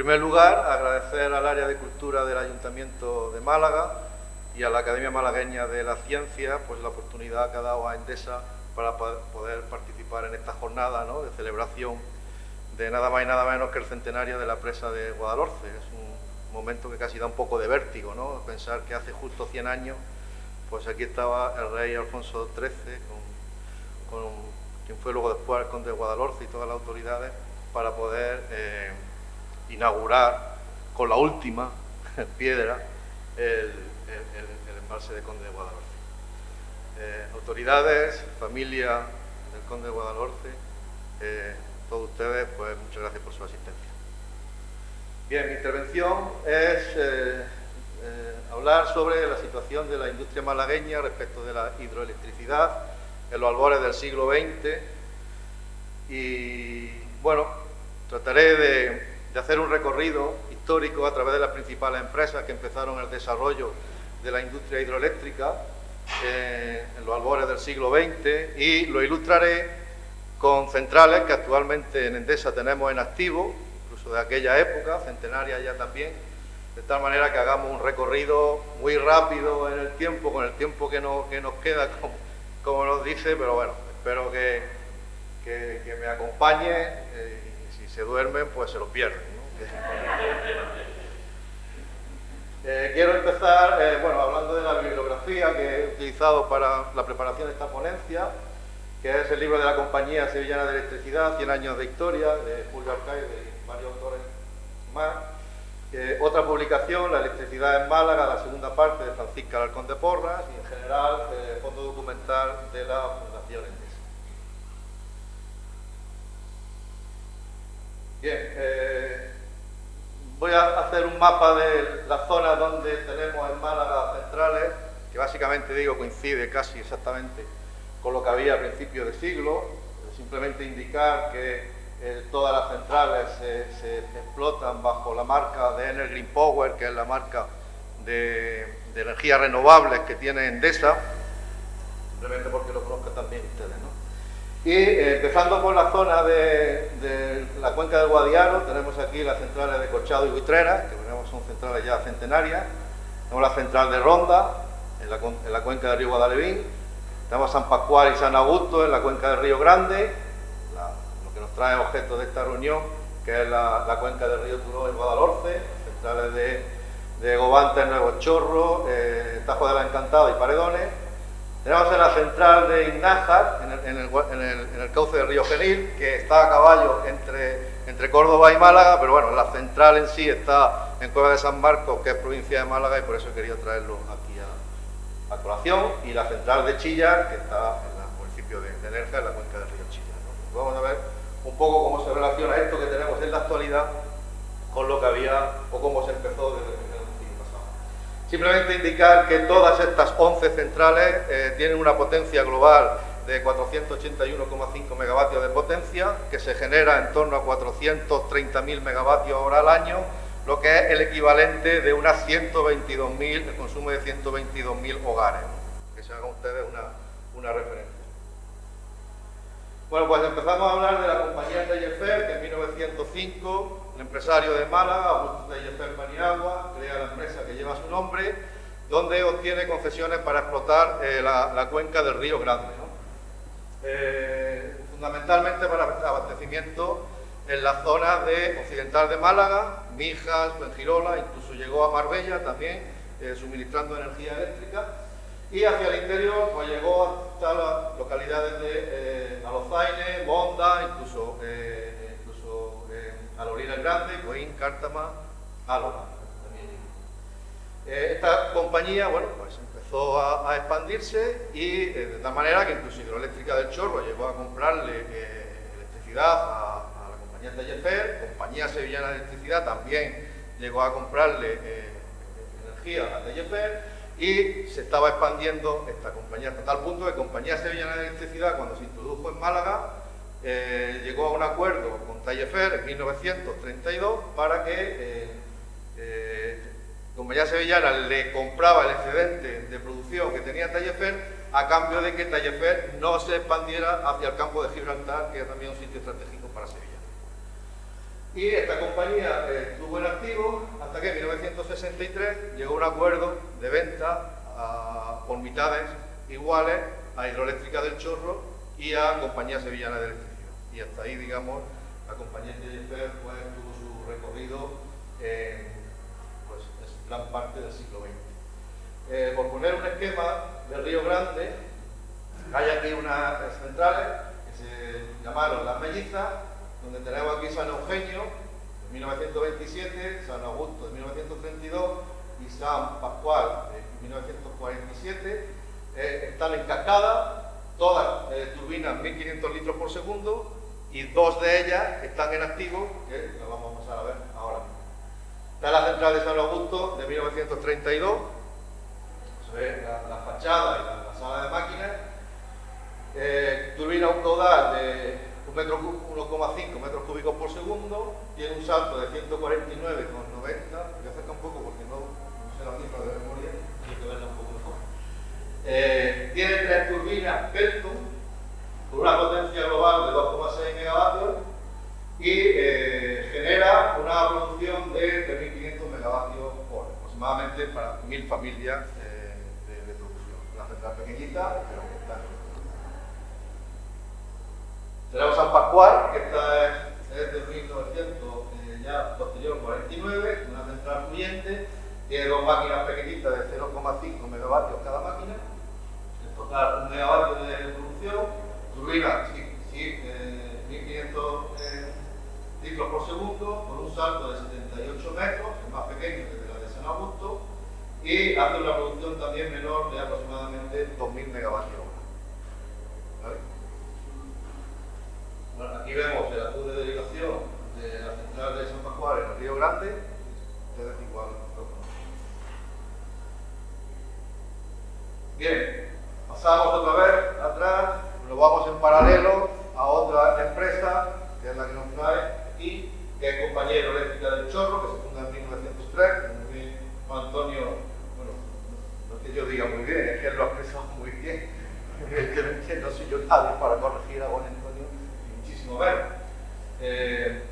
primer lugar, agradecer al área de cultura del Ayuntamiento de Málaga y a la Academia Malagueña de la Ciencia pues, la oportunidad que ha dado a Endesa para poder participar en esta jornada de celebración de nada más y nada menos que el centenario de la presa de Guadalhorce. Es un momento que casi da un poco de vértigo, ¿no? pensar que hace justo 100 años pues aquí estaba el rey Alfonso XIII, con, quien fue luego después el conde de Guadalhorce y todas las autoridades, para poder eh, inaugurar con la última piedra el, embalse de conde de Guadalhorce. Eh, autoridades, familia del conde de Guadalhorce, eh, todos ustedes, pues muchas gracias por su asistencia. Bien, mi intervención es eh, hablar sobre la situación de la industria malagueña respecto de la hidroelectricidad en los albores del siglo XX y bueno, trataré de, hacer un recorrido histórico a través de las principales empresas que empezaron el desarrollo de la industria hidroeléctrica eh, en los albores del siglo XX y lo ilustraré con centrales que actualmente en Endesa tenemos en activo, incluso de aquella época, centenaria ya también, de tal manera que hagamos un recorrido muy rápido en el tiempo, con el tiempo que, nos queda, como, nos dice, pero bueno, espero que, me acompañe eh, se duermen, pues se lo pierden. Eh, quiero empezar, eh, bueno, hablando de la bibliografía que he utilizado para la preparación de esta ponencia, que es el libro de la Compañía Sevillana de Electricidad, 100 años de historia, de Julio Arcaide y varios autores más. Otra publicación, La electricidad en Málaga, la segunda parte de Francisca Alarcón de Porras y en general el eh, fondo documental de la Fundación Endesa. Bien, eh, voy a hacer un mapa de las zonas donde tenemos en Málaga centrales, que básicamente digo coincide casi exactamente con lo que había a principios de siglo, simplemente indicar que eh, todas las centrales se, explotan bajo la marca de Green Power, que es la marca de, energías renovables que tiene Endesa, simplemente porque lo conozcan también ustedes. Y eh, empezando por la zona de, la cuenca del Guadiaro, tenemos aquí las centrales de Corchado y Buitrera, que son centrales ya centenarias, tenemos la central de Ronda, en la, en cuenca del río Guadalevín, tenemos San Pascual y San Augusto en la cuenca del río Grande, trae objeto de esta reunión, que es la, cuenca del río Turó en Guadalhorce, centrales de, de Gobante, Nuevo Chorro, eh, Tajo de la Encantada y Paredones. Tenemos en la central de Ignájar, en el, cauce del río Genil, que está a caballo entre, Córdoba y Málaga, pero bueno, la central en sí está en Cueva de San Marcos, que es provincia de Málaga, y por eso he querido traerlo aquí a, colación. Y la central de Chillar, que está en el municipio de, de Nerja, en la cuenca del río Chillar. Vamos a ver un poco cómo se relaciona esto que tenemos en la actualidad con lo que había o cómo se empezó desde el. Simplemente indicar que todas estas 11 centrales eh, tienen una potencia global de 481,5 megavatios de potencia, que se genera en torno a 430.000 megavatios hora al año, lo que es el equivalente de unas 122.000, el consumo de 122.000 hogares. Que se hagan ustedes una, una referencia. Bueno, pues empezamos a hablar de la compañía Tellefer, que en 1905 empresario de Málaga, Augusto Tellefer Paniagua, crea la empresa que lleva su nombre, donde obtiene concesiones para explotar eh, la, cuenca del río Grande. Eh, fundamentalmente para abastecimiento en la zona de occidental de Málaga, Mijas, Fuengirola, incluso llegó a Marbella también, eh, suministrando energía eléctrica y hacia el interior pues llegó hasta las localidades de Alozaine, eh, incluso eh, Alorina el Grande, Coín, Cártama, Álava. Eh, esta compañía bueno, pues empezó a, expandirse y de tal manera que incluso Hidroeléctrica del Chorro llegó a comprarle electricidad a, la compañía Tellefer, compañía sevillana de electricidad también llegó a comprarle energía a Tellefer y se estaba expandiendo esta compañía hasta tal punto que Compañía Sevillana de Electricidad, cuando se introdujo en Málaga, eh, llegó a un acuerdo con Tallefer en 1932 para que eh, eh, Compañía Sevillana le compraba el excedente de producción que tenía Tallefer a cambio de que Tallefer no se expandiera hacia el campo de Gibraltar, que es también un sitio estratégico para Sevilla. Y esta compañía tuvo 1963 llegó un acuerdo de venta por mitades iguales a Hidroeléctrica del Chorro y a Compañía Sevillana de Electricidad. Y hasta ahí, digamos, la compañía Jennifer pues, tuvo su recorrido en pues, gran parte del siglo XX. Eh, por poner un esquema del Río Grande, hay aquí unas centrales que se llamaron Las Mellizas, donde tenemos aquí San Eugenio, de 1927, San Augusto de 1932 y San Pascual de 1947. Eh, están en cascada, todas eh, turbinas 1500 litros por segundo y dos de ellas están en activo, que lo vamos a pasar a ver ahora mismo. Está la central de San Augusto de 1932, la, fachada y la, sala de máquinas. Eh, turbina un caudal de 1,5 metros cúbicos por segundo, tiene un salto de 149,90, voy a acercar un poco porque no, sé la cifra de memoria, hay que verla un poco mejor. Eh, tiene tres turbinas Pelton, con una potencia global de 2,6 megavatios y eh, genera una producción de 3.500 megavatios hora, para 1.000 familias eh, de, producción. Una central pequeñita, pero que está en tenemos San Pascual, que esta es, de 1900, eh, ya posterior 49, una central fluyente, tiene dos máquinas pequeñitas de 0,5 megavatios cada máquina, en total un megavatio de producción, turbina, sí, sí, 1500 eh, litros por segundo, con un salto de 78 metros, es más pequeño que la de San Augusto, y hace una producción también menor de aproximadamente 2.000 megavatios aquí vemos el azul de derivación de la central de San Pascual en el Río Grande. Ustedes igual Bien, pasamos otra vez atrás, nos vamos en paralelo a otra empresa, que es la que nos trae aquí, que es Compañero Eléctrica del Chorro, se funda en 1903, Juan Antonio, bueno, no es que yo diga muy bien, es que él lo ha expresado muy bien, para corregir a Juan eh,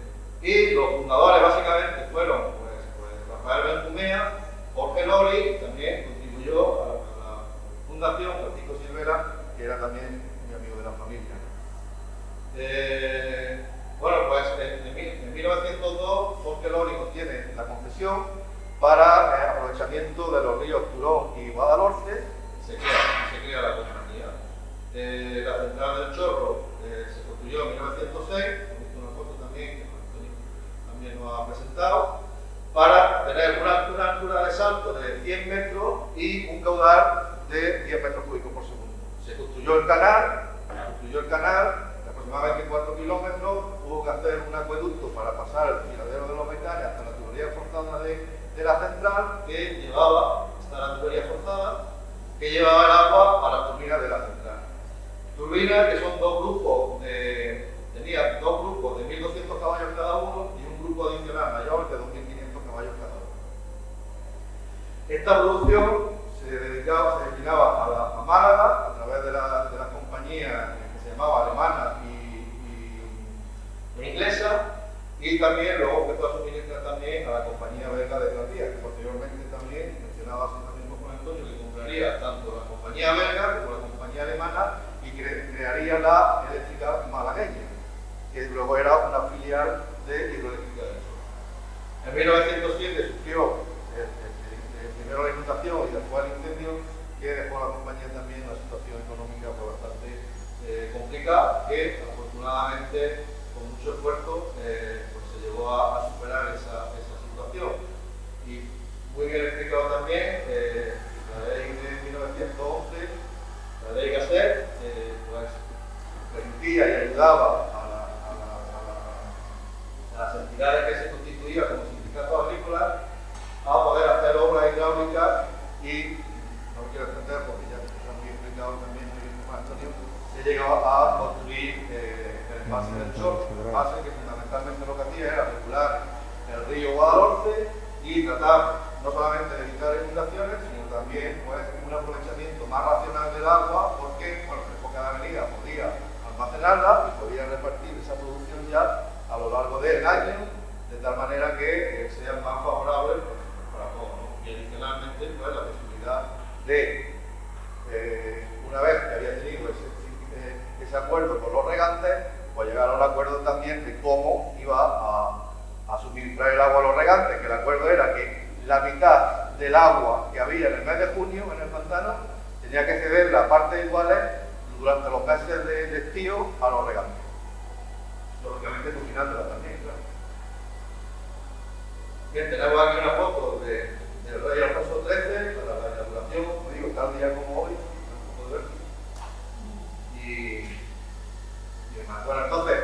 y los fundadores básicamente fueron pues, pues Rafael Benjumea, Jorge Lori, también contribuyó a, la fundación, Francisco Silvera, que era también mi amigo de la familia. Eh, bueno, pues en, 1902 Jorge Lori obtiene la concesión para el aprovechamiento de los ríos Turón y Guadalhorce, se crea, se crea la compañía. Eh, la central del Chorro construyó en 1906, visto una foto también que también nos ha presentado, para tener una, altura de salto de 100 metros y un caudal de 10 metros cúbicos por segundo. Se construyó el canal, se construyó el canal de aproximadamente 4 kilómetros, hubo que hacer un acueducto para pasar el tiradero de los metales hasta la tubería forzada de, de la central que llevaba, esta la tubería forzada, que llevaba el agua a la turbina de la central. Turbinas que son dos grupos, de, tenía dos grupos de 1.200 caballos cada uno y un grupo adicional mayor de 2.500 caballos cada uno. Esta producción se dedicaba, se destinaba a, la, a Málaga a través de la, de la compañía que se llamaba alemana y, y, inglesa y también luego empezó a suministrar también a la compañía belga de Grandia, que posteriormente también mencionaba así mismo con Antonio que compraría tanto la compañía belga como la compañía alemana crearía la eléctrica malagueña, que luego era una filial de hidroeléctrica del Sur. En 1907 sufrió el, primero la inundación y después el incendio, que dejó a la compañía también una situación económica pues, bastante eh, complicada, que afortunadamente con mucho esfuerzo eh, pues, se llegó a, superar esa, situación. Y muy bien explicado también, eh, la ley de 1911, la ley GACER, permitía y ayudaba a, las entidades que se constituían como sindicatos agrícolas a poder hacer obras hidráulicas y, no quiero extender porque ya está muy explicado también Antonio, se llegó a eh, pase del Chor, el pase que fundamentalmente lo que hacía era regular el río Guadalhorce y tratar no solamente de evitar inundaciones, sino también pues, un aprovechamiento más racional del agua, porque bueno, cada avenida podía almacenarla y podía repartir esa producción ya a lo largo del año, de tal manera que eh, sea más favorable para todos. de, eh, una vez que había tenido ese, ese, acuerdo pues llegar a un acuerdo también de cómo iba a, suministrar el agua a los regantes, que el acuerdo era que la mitad del agua que había en el mes de junio en el pantano tenía que ceder la parte iguales durante los meses de, estío a los regantes. Lógicamente cocinándola también, claro. Bien, tenemos aquí una foto de, del rey Alfonso XIII para la inauguración, como digo, tal día como hoy, y, y demás. Bueno, entonces,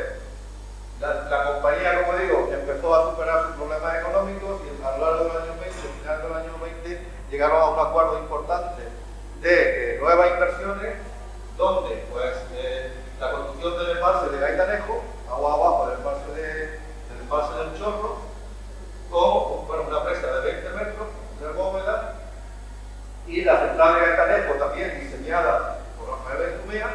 la, la, compañía, como digo, empezó a superar sus problemas económicos y a lo largo del año 20, al final del año 20, llegaron a un acuerdo importante de eh, nuevas inversiones donde pues eh, la construcción del embalse de Gaitanejo, agua abajo del embalse, de, del, embalse del Chorro, con bueno, una presa de 20 metros de bóveda y la central de Gaitanejo también diseñada por Rafael Benjumea,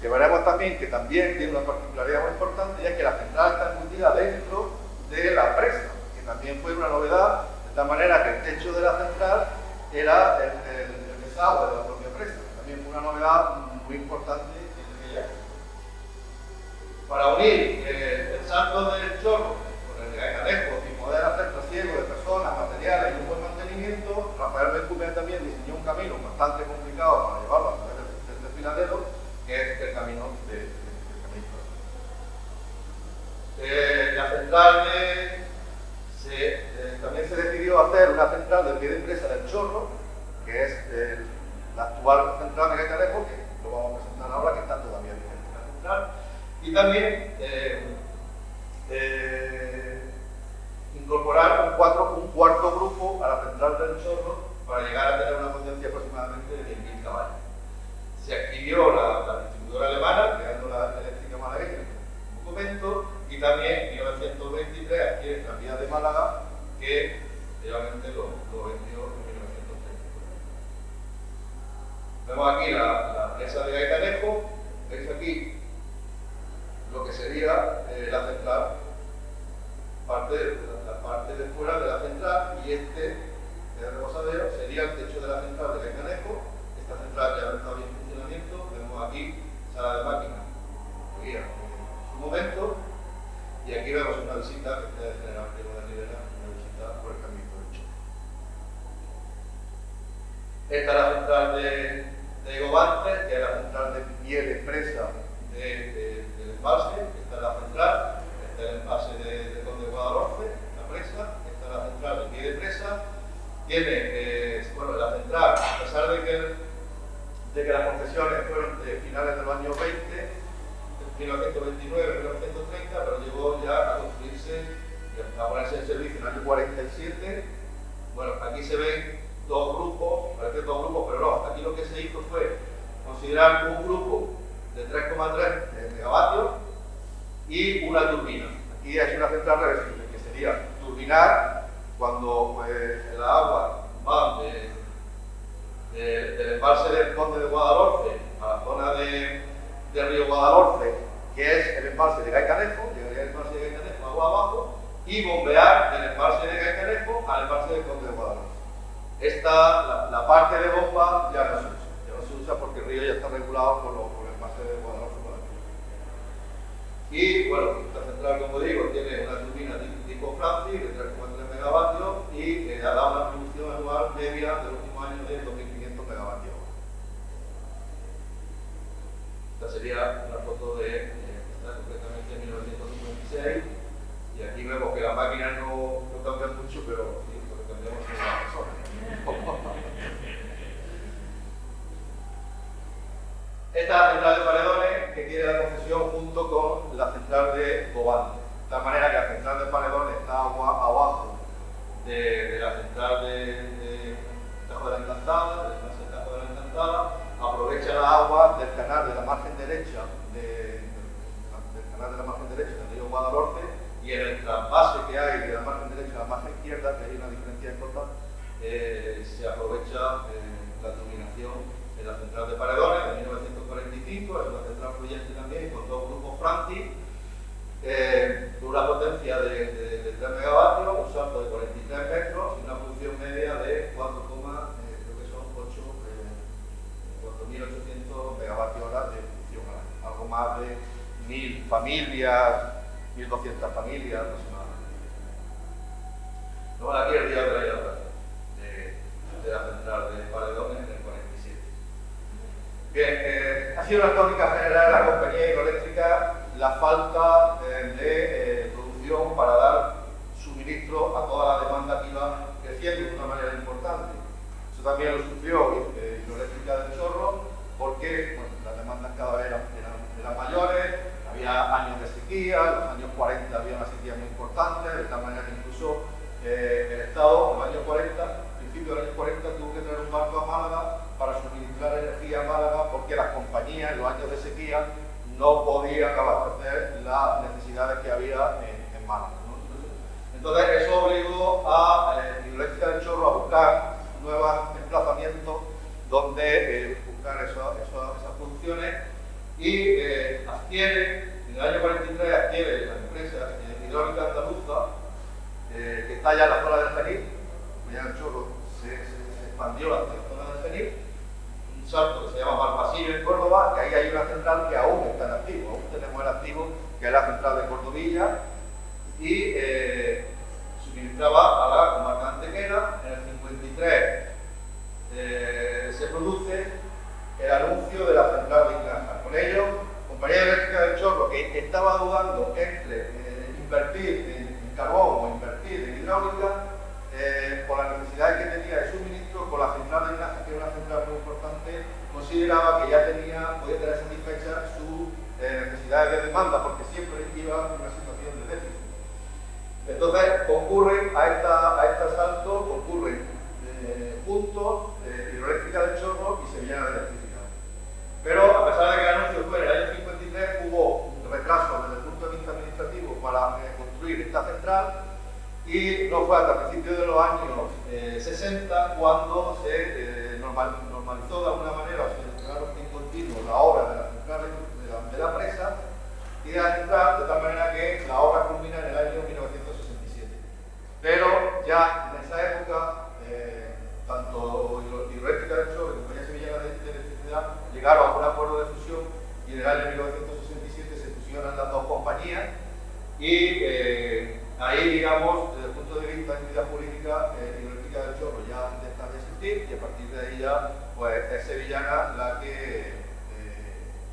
que veremos también que también tiene una particularidad muy importante y es que la central está embutida dentro de la presa, que también fue una novedad, de tal manera que el techo de la central era el, el, desagüe de la propia presa, también fue una novedad muy importante en aquella Para unir eh, el salto del chorro con el de y poder hacer trasiego de personas, materiales y un buen mantenimiento, Rafael Benjumea también diseñó un camino bastante complicado para llevarlo a través del desfiladero, que es el camino de, de, eh, la central de, se, eh, también se decidió hacer una central de pie de empresa del Chorro, que es el, la actual central de Gaitanejo, que lo vamos a presentar ahora, que está todavía vigente la central. Y también eh, eh, incorporar un, cuatro, un, cuarto grupo a la central del Chorro para llegar a tener una potencia aproximadamente de 10.000 caballos. Se adquirió la, la, distribuidora alemana, creando la eléctrica malagueña en un momento, y también en 1923 adquiere el tranvía de Málaga, aquí se ven dos grupos, parece dos grupos, pero no, aquí lo que se hizo fue considerar un grupo de 3,3 megavatios y una turbina. Aquí hay una central reversible, que sería turbinar cuando eh, el agua va de, de, del embalse del Conde de Guadalhorce a la zona de, de Río Guadalhorce, que es el embalse de Gaicanejo, llegaría el embalse de Gaicanejo agua abajo, y bombear del embalse de Gaicanejo al embalse del Conde de Guadalhorce. Esta, la, la, parte de bomba ya no se usa, ya no se usa porque el río ya está regulado por, lo, por el embalse de Guadalhorce. Y bueno, esta central, como digo, tiene una turbina tipo Francis de 3,3 megavatios y eh, ha dado una producción anual media de los últimos años de 2.500 megavatios. Esta sería una foto de, eh, está concretamente en 1956 y aquí vemos que las máquinas derecha de, del canal de la margen derecha del río Guadalhorce y en el trasvase que hay de la margen derecha a la margen izquierda, que hay una diferencia importante, eh, se aprovecha eh, la dominación en la central de Paredones de 1945, es una central fluyente también con dos grupos Franti, eh, una potencia de, de, de, 3 megavatios, un salto de 43 metros y una producción media de 4, creo que son 8 más de mil familias, 1.200 familias aproximadamente. Luego aquí el día de la inauguración de, la central de Paredones en el 47. Bien, eh, ha sido una tónica general de la compañía hidroeléctrica la falta de eh, producción para dar suministro a toda la demanda que iba creciendo de una manera importante. Eso también lo sufrió Hidroeléctrica del Chorro porque las demandas cada vez eran, eran años de sequía, en los años 40 había una sequía muy importante, de tal manera que incluso eh, el Estado en los años 40, principio de los años 40, tuvo que traer un barco a Málaga para suministrar energía a Málaga porque las compañías en los años de sequía no podían abastecer las necesidades que había en, Málaga. Entonces eso obligó a eh, Hidroeléctrica del Chorro a buscar nuevos emplazamientos donde eh, buscar esas producciones y eh, adquiere, en el año 43 adquiere la empresa hidráulica andaluza, eh, que está ya en la zona del Genil, ya el chorro se, expandió hasta la zona del Genil, un salto que se llama Malpasillo en Córdoba, que ahí hay una central que aún está en activo, aún tenemos el activo, que es la central de Cordovilla, y eh, suministraba a la comarca antequera. En el 53 eh, se produce el anuncio de la central de Ignaja. Con ello, Compañía Eléctrica del Chorro, que estaba dudando entre eh, invertir en, carbón o en hidráulica, eh, por las necesidades que tenía de suministro, con la central de Ignaja, que era una central muy importante, consideraba que ya tenía, podía tener satisfechas sus eh, necesidades de demanda, porque siempre iba en una situación de déficit. Entonces, concurren a, esta, a este asalto, concurren puntos hidroeléctrica del Chorro y Sevillana de Electricidad. Pero a pesar de que el anuncio fue en el año 53, hubo un retraso desde el punto de vista administrativo para eh, construir esta central y no fue hasta principios de los años 60 eh, cuando se eh, normalizó de alguna manera o se entregaron en continuo la obra de la central de la, presa y de la central de tal manera que la obra culmina en el año 1967. Pero ya en esa época, tanto Hidroeléctrica del Sur como Compañía Sevillana de Electricidad llegaron a un acuerdo de fusión y en el año 1967 se fusionan las dos compañías y eh, ahí, digamos, desde el punto de vista de actividad política, eh, Hidroeléctrica del Chorro ya deja de existir y a partir de ahí ya pues, es Sevillana la que, eh,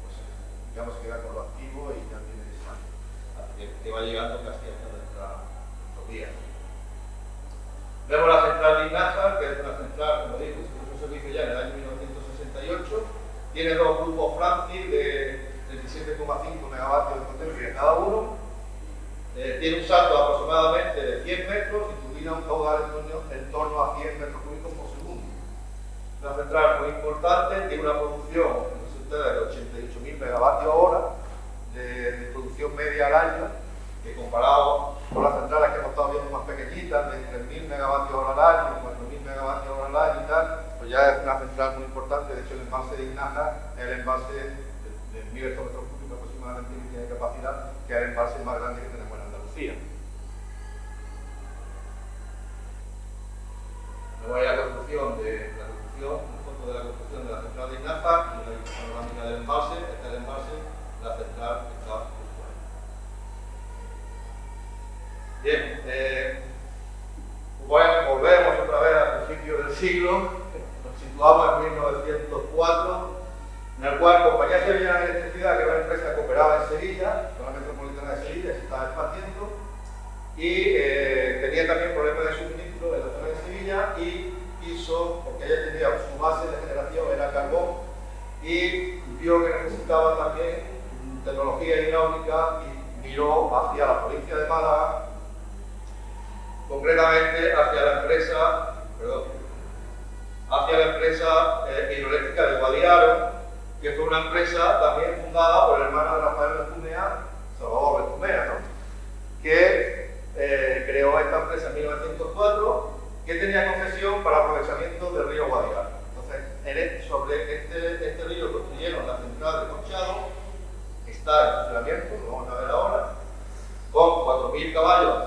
pues, digamos, queda con lo activo y ya tiene esa, que, que va llegando casi hasta nuestra días. Vemos la central de Ignaja, que es una central, como digo, se puso servicio ya en el año 1968 tiene dos grupos Francis de 37,5 megavatios de potencia cada uno. Eh, tiene un salto aproximadamente de 100 metros y turbina un caudal en torno, a 100 metros cúbicos por segundo. Una central muy importante, tiene una producción, de 88.000 megavatios hora de, producción media al año, que comparado con las centrales que hemos estado viendo más pequeñitas, de 3.000 megavatios hora al año, 4.000 megavatios hora al año y tal, ya es una central muy importante, de hecho el embalse de Ignaja es el embalse de, de 1000 metros cúbicos aproximadamente que tiene capacidad, que es el embalse más grande que tenemos en Andalucía. Luego hay la construcción de la construcción, una foto de la construcción de la central de Ignaja y una panorámica del embalse, este es el embalse, la central está justo ahí. Bien, eh, bueno, volvemos otra vez al principio del siglo situamos en 1904, en el cual Compañía Sevillana de Electricidad, que era una empresa que operaba en Sevilla, la metropolitana de Sevilla, se estaba expandiendo y eh, tenía también problemas de suministro en la zona de Sevilla y hizo, porque ella tenía su base de generación era carbón y vio que necesitaba también tecnología hidráulica y miró hacia la provincia de Málaga, concretamente hacia la empresa, perdón, hacia la empresa eh, hidroeléctrica de Guadiaro, que fue una empresa también fundada por el hermano de Rafael Benjumea, Salvador Benjumea, ¿no? que eh, creó esta empresa en 1904, que tenía concesión para aprovechamiento del río Guadiaro. Entonces, sobre está en funcionamiento, lo vamos a ver ahora, con 4.000 caballos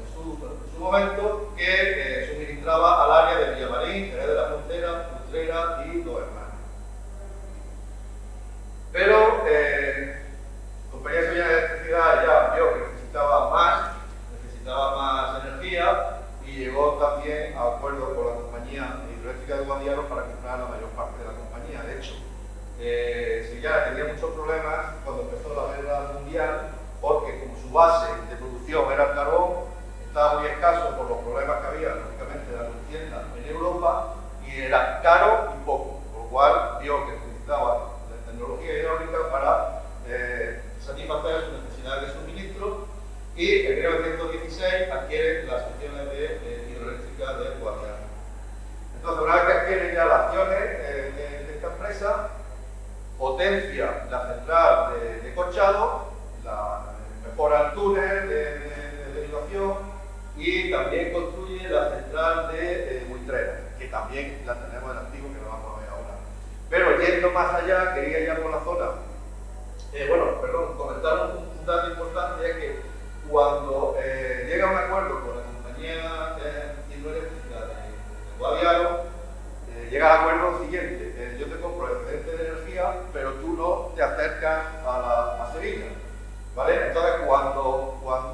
en su, momento, que eh, suministraba al área de Villamarín, Jerez de la Frontera, Utrera y Dos Pero eh, Compañía de de Electricidad ya vio que necesitaba más, necesitaba más energía y llegó también a acuerdos con la Compañía Hidroeléctrica de Guadiaro para comprar la mayor parte eh, ya tenía muchos problemas cuando empezó la guerra mundial porque como su base de producción era el carbón, estaba muy escaso por los problemas que había, lógicamente, de la contienda en Europa y era caro y poco, por lo cual vio que necesitaba la tecnología hidráulica para eh, satisfacer sus necesidades de suministro y en 1916 adquiere las acciones de, hidroeléctrica de Guadiana. Entonces, una vez que adquiere ya las acciones potencia la central de, de Corchado, la, mejora el túnel de, derivación y también construye la central de eh, que también la tenemos en activo, que lo vamos a ver ahora. Pero yendo más allá, quería ir por la zona. Eh, bueno, perdón, comentar un, dato importante es que cuando eh, llega un acuerdo con la compañía eh, hidroeléctrica de, de Guadiaro, eh, llega al acuerdo siguiente, te acercas a, la, a Sevilla. ¿Vale? Entonces, cuando, cuando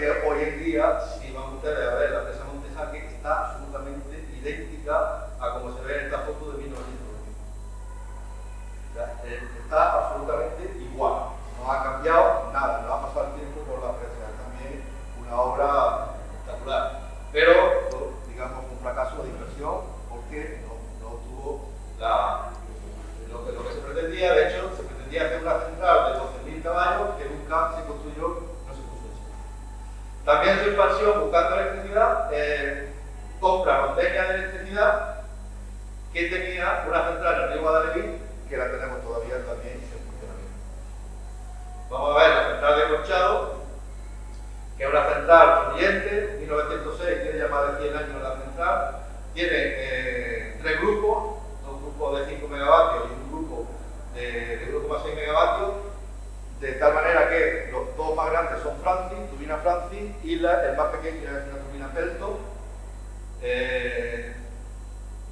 que hoy en día, si van ustedes a ver la presa Montejaque, está absolutamente idéntica a como se ve en esta foto de 1990. Eh, está absolutamente igual, no ha cambiado nada, no ha pasado el tiempo por la presa, es también una obra espectacular. Pero, digamos, un fracaso de inversión porque no, no tuvo la, lo, que, lo que se pretendía, de hecho, se pretendía hacer una central de 12.000 caballos que nunca se construyó, no se puso eso. También su expansión buscando electricidad, eh, compra rondeña de electricidad que tenía una central en el río Guadalquivir, que la tenemos todavía también en funcionamiento. Vamos a ver la central de Corchado, que es una central fluyente, 1906, tiene ya más de 100 años la central, tiene eh, tres grupos, un grupo de 5 megavatios y un grupo de, de grupo más 6 megavatios, de tal manera que los dos más grandes son Turbina Francis, y la, el más pequeño es una turbina Pelto. Eh,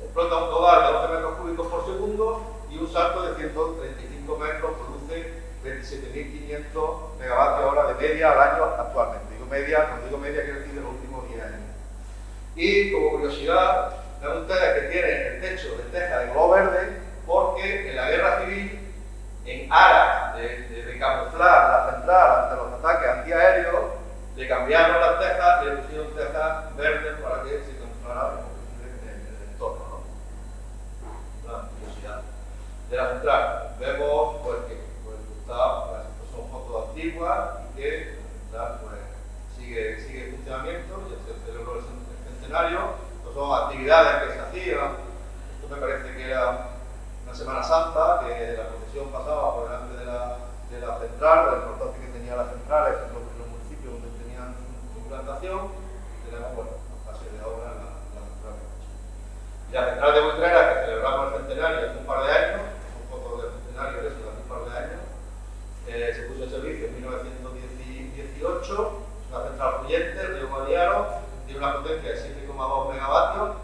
explota un total de 12 metros cúbicos por segundo y un salto de 135 metros produce 27.500 megavatios hora de media al año actualmente. Digo media, cuando digo media quiero decir de los últimos 10 años. Y como curiosidad, ven ustedes que tiene el techo de teja de color verde porque en la guerra civil en aras de, de, camuflar la central ante los ataques antiaéreos, le cambiaron las tejas y le pusieron tejas verdes para que se camuflara en el entorno. ¿no? Una curiosidad. De la central, vemos pues, que pues, está, pues, son fotos antiguas y que la central pues, sigue, sigue en funcionamiento, ya se celebró el centenario, pues, son actividades que se hacían, esto me parece que era una Semana Santa, que la procesión pasaba por delante de la, de la central, que tenía la central en los, los municipios donde tenían tenemos, bueno, una fase de obra la, la central la que celebramos el centenario hace un par de años, son fotos del centenario de eso, hace un par de años, eh, se puso en servicio en 1918, es una central fluyente, el río Guadiaro, tiene una potencia de 7,2 megavatios,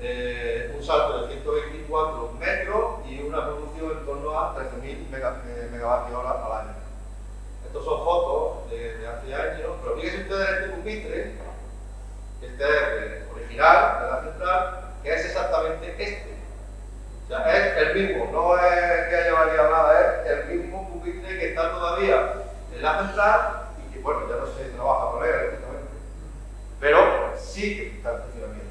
eh, un salto de 124 metros y una producción en torno a 13.000 mega, eh, megavatios hora al año. Estos son fotos de, de hace años, pero fíjense ustedes en este pupitre, este es original de la central, que es exactamente este. O sea, es el mismo, no es que haya variado nada, es el mismo pupitre que está todavía en la central y que, bueno, ya no se trabaja con él, pero sí que está en funcionamiento.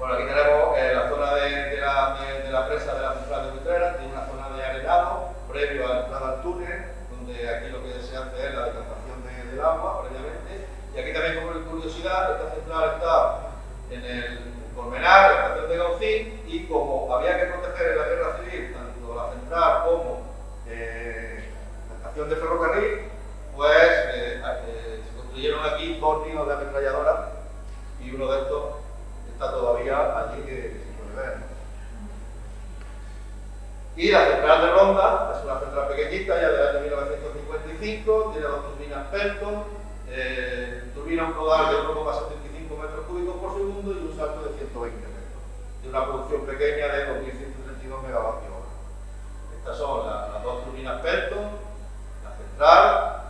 Bueno, aquí tenemos eh, la zona de, la, de, la, presa de la central de Buitrera, tiene una zona de arenado previo a la entrada al túnel, donde aquí lo que se hace es la decantación del agua previamente. Y aquí también, como curiosidad, esta central está en el Colmenar, la estación de Gaucín, y como había que proteger en la guerra civil tanto la central como eh, la estación de ferrocarril, pues eh, eh, se construyeron aquí dos nidos de ametralladora y uno de estos está todavía allí que, se puede ver. Y la central de Ronda es una central pequeñita, ya del año 1955, tiene dos turbinas Pelton, turbina un caudal de 1,75 metros cúbicos por segundo y un salto de 120 metros, de una producción pequeña de 2.132 megavatios hora. Estas son las dos turbinas Pelton, la central,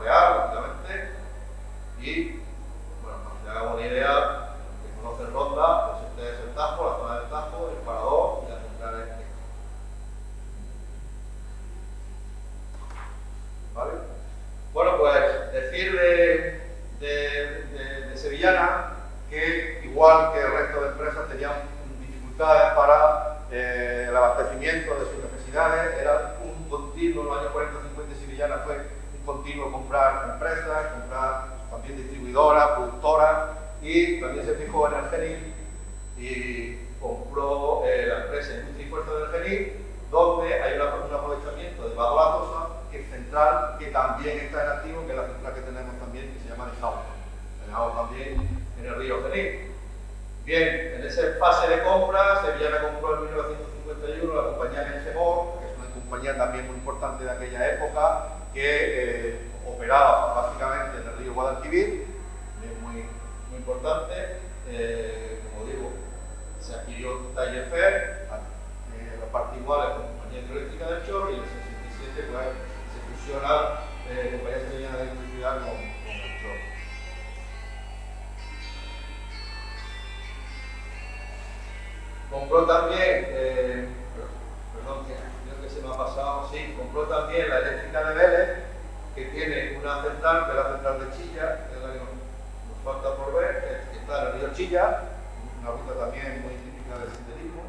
real, lógicamente, y, bueno, para que hagamos una idea, que conocen Ronda, pues este es el Tajo, la zona del Tajo, el Parador y la central este. ¿Vale? Bueno, pues decir de, de, de, Sevillana que, igual que el resto de empresas, tenían dificultades para eh, el abastecimiento de sus necesidades, era un continuo, en los años 40-50 Sevillana fue continuo comprar empresas, comprar también distribuidoras, productoras y también se fijó en el genil y compró eh, la empresa Industria y Fuerza del Genil donde hay un aprovechamiento de Bajo Latosa que es central, que también está en activo, central que tenemos también, que se llama Dejado. También en el río Genil. Bien, en esa fase de compra, Sevillana compró en 1951 la compañía Engemor, que es una compañía también muy importante de aquella época, que eh, operaba básicamente en el río Guadalquivir, muy, muy importante. Eh, como digo, se adquirió Taller Fair, eh, la parte igual con compañía hidroeléctrica del Chor y en el 67 pues, se fusiona eh, compañía sevillana de electricidad con, Compró también eh, se me ha pasado, sí, compró también la eléctrica de Vélez, que tiene una central, que es la central de Chilla, que es la que nos, falta por ver, que está en el río Chilla, una ruta también muy típica del senderismo.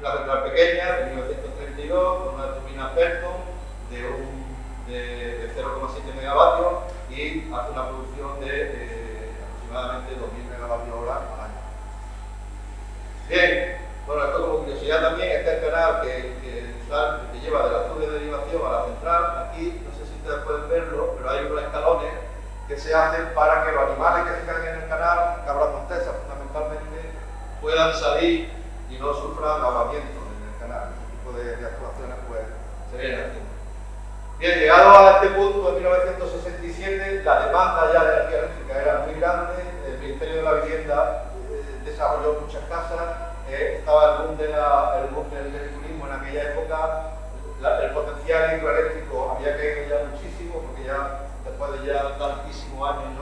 Una central pequeña, de 1932, con una turbina Pelton de, de, 0,7 megavatios y hace una producción de eh, aproximadamente 2.000 megavatios hora al año. Bien, bueno, esto como curiosidad también, este es el canal que, que, lleva de la zona de derivación a la central. Aquí, no sé si ustedes pueden verlo, pero hay unos escalones que se hacen para que los animales que se caen en el canal, cabras montesas fundamentalmente, puedan salir y no sufran ahogamiento en el canal. Ese tipo de, actuaciones pues, se vienen. Bien, llegado a este punto en 1967, la demanda ya de energía eléctrica era muy grande, el Ministerio de la Vivienda eh, desarrolló muchas casas, estaba el boom, de el boom del, turismo en aquella época, el potencial hidroeléctrico había caído ya muchísimo, porque ya después de ya años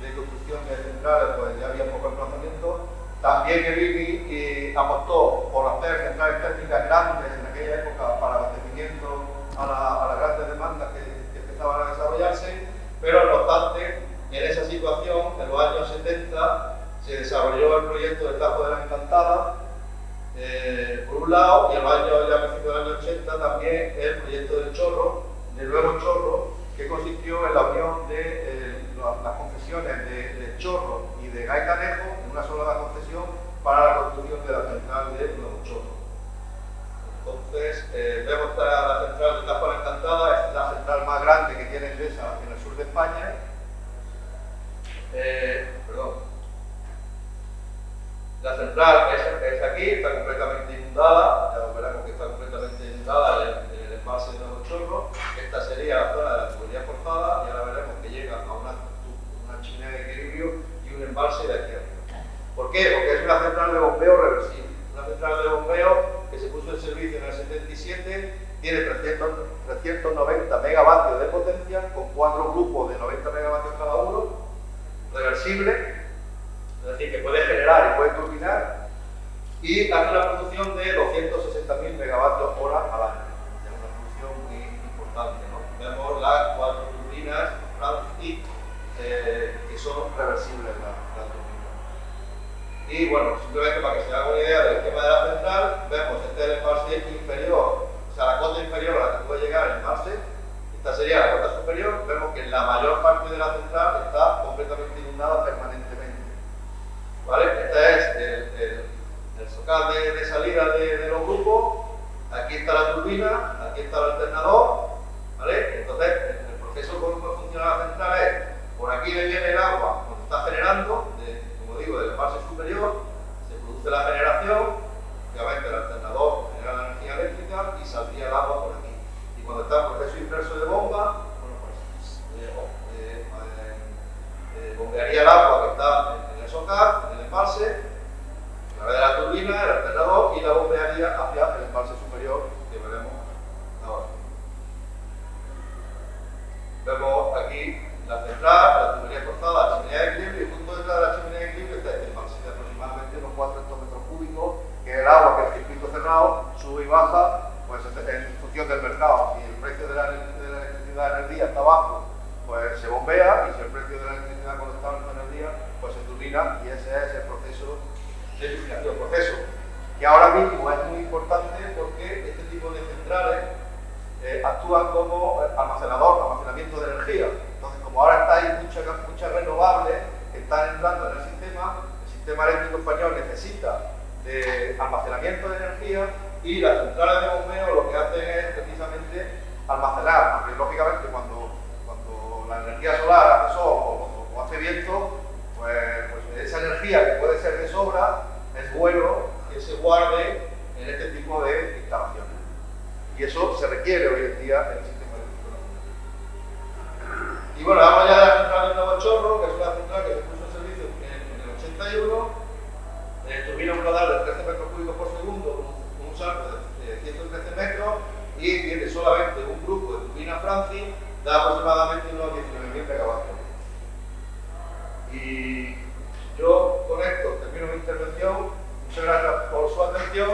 de, construcción de centrales, pues ya había poco emplazamiento. También el IBI apostó por hacer centrales técnicas grandes en aquella época para abastecimiento a, a las grandes demandas que, que empezaban a desarrollarse, pero no obstante, en esa situación, en los años 70, se desarrolló el proyecto del Tajo de la Encantada, eh, por un lado, y en los años, ya principios del año 80 también el proyecto del Chorro, del nuevo Chorro, que consistió en la unión de eh, las de, Chorro y de Gaitanejo en una sola concesión para la construcción de la central de Nuevo Chorro. Entonces, eh, vemos la central de la Encantada, es la central más grande que tiene Endesa en el sur de España. perdón, la central es, aquí, centrales eh, actúan como almacenador, almacenamiento de energía. Entonces, como ahora está hay muchas mucha renovables están entrando en el sistema, el sistema eléctrico español necesita de almacenamiento de energía y las centrales de bombeo lo que hacen es precisamente almacenar, porque lógicamente cuando, cuando la energía solar hace sol o, o hace viento, pues, pues esa energía que puede ser de sobra, es bueno que se guarde en este tipo de instalaciones. Y eso se requiere hoy en día en el sistema nacional. Y bueno, vamos ya de la central de Nuevo Chorro, que es una central que se puso en servicio en, el 81, eh, turbina un radar de 13 metros cúbicos por segundo, con un salto de 113 metros, y tiene solamente un grupo de turbina Francis, da aproximadamente unos 19.000 megavatios. Y yo con esto termino mi intervención. Muchas gracias por su atención.